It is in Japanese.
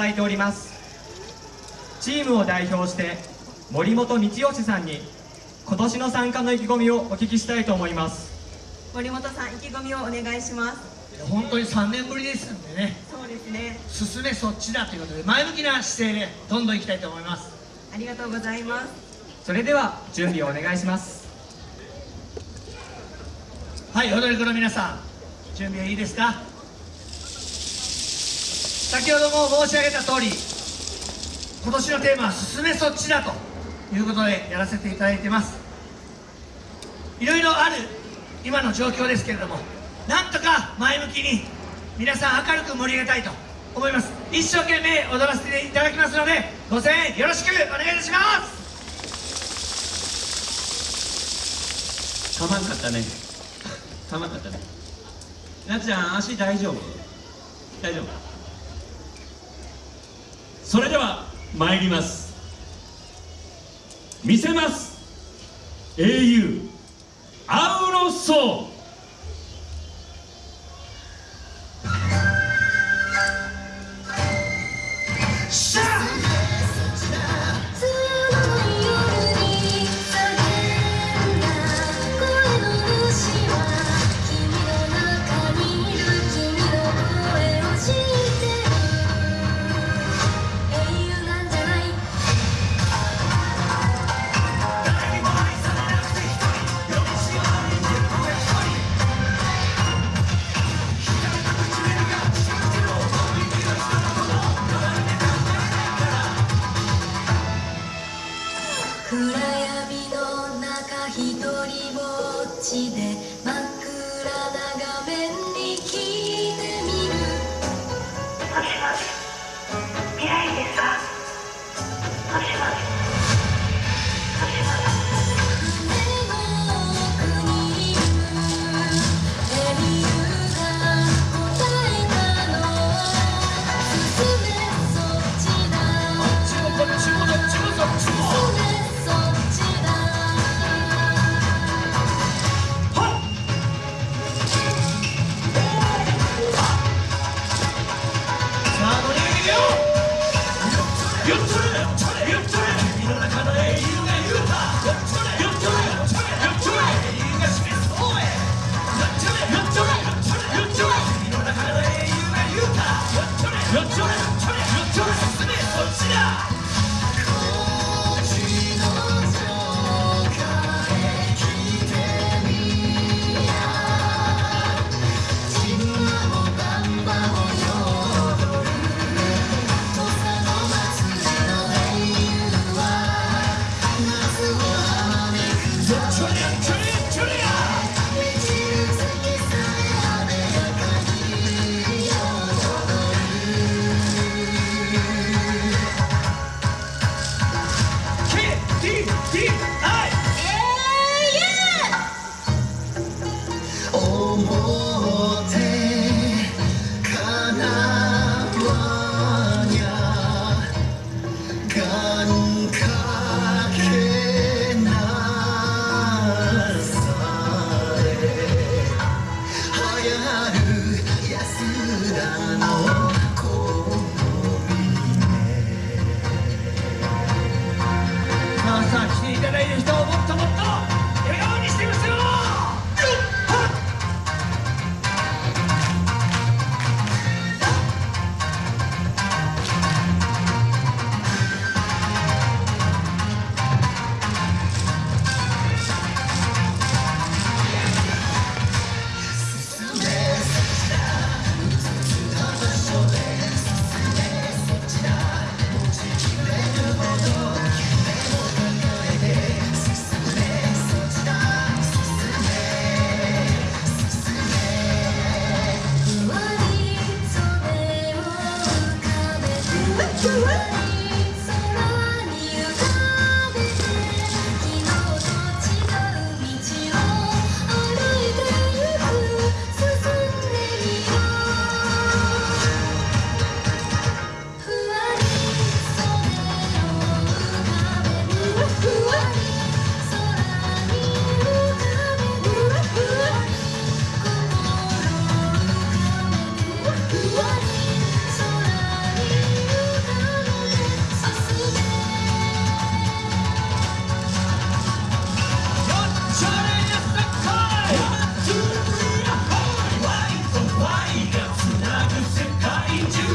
ただいております。チームを代表して森本道義さんに今年の参加の意気込みをお聞きしたいと思います。森本さん意気込みをお願いします。本当に3年ぶりですんでね。そうですね。進めそっちだということで前向きな姿勢でどんどんいきたいと思います。ありがとうございます。それでは準備をお願いします。はい踊り子の皆さん。準備はいいですか？先ほども申し上げた通り今年のテーマは「進めそっちだ」ということでやらせていただいてます。いろいろある今の状況ですけれどもなんとか前向きに皆さん明るく盛り上げたいと思います。一生懸命踊らせていただきますのでご声援よろしくお願いいたします。かまんかったね。かまんかったね。なっちゃん足大丈夫？大丈夫？それでは参ります。見せます。英雄アウロソー暗闇の中一人ぼっちで Давай!